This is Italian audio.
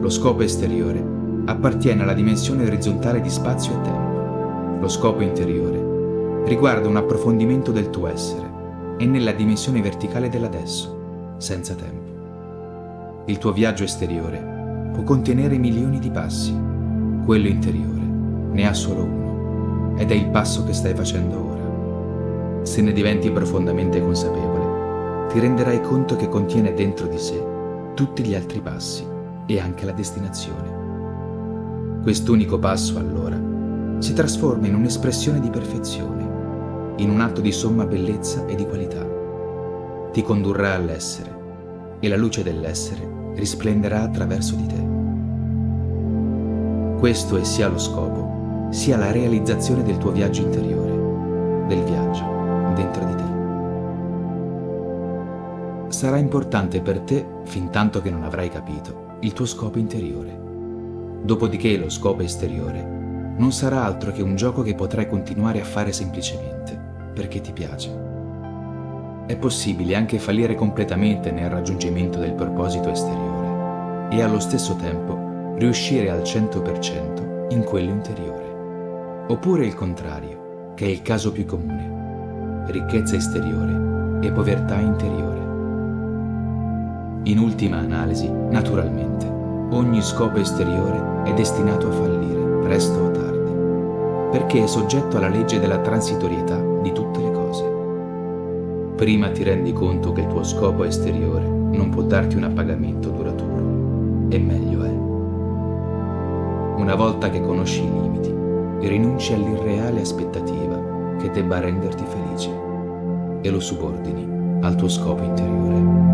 Lo scopo esteriore appartiene alla dimensione orizzontale di spazio e tempo. Lo scopo interiore riguarda un approfondimento del tuo essere e nella dimensione verticale dell'adesso, senza tempo. Il tuo viaggio esteriore può contenere milioni di passi, quello interiore ne ha solo uno ed è il passo che stai facendo ora. Se ne diventi profondamente consapevole, ti renderai conto che contiene dentro di sé tutti gli altri passi e anche la destinazione. Quest'unico passo allora si trasforma in un'espressione di perfezione, in un atto di somma bellezza e di qualità. Ti condurrà all'essere e la luce dell'essere risplenderà attraverso di te. Questo è sia lo scopo sia la realizzazione del tuo viaggio interiore, del viaggio dentro di te. Sarà importante per te, fin tanto che non avrai capito, il tuo scopo interiore. Dopodiché lo scopo esteriore non sarà altro che un gioco che potrai continuare a fare semplicemente perché ti piace. È possibile anche fallire completamente nel raggiungimento del proposito esteriore e allo stesso tempo riuscire al 100% in quello interiore. Oppure il contrario, che è il caso più comune, ricchezza esteriore e povertà interiore. In ultima analisi, naturalmente, ogni scopo esteriore è destinato a fallire, presto o tardi, perché è soggetto alla legge della transitorietà di tutte le cose. Prima ti rendi conto che il tuo scopo esteriore non può darti un appagamento duraturo, e meglio è. Una volta che conosci i limiti, rinunci all'irreale aspettativa che debba renderti felice e lo subordini al tuo scopo interiore.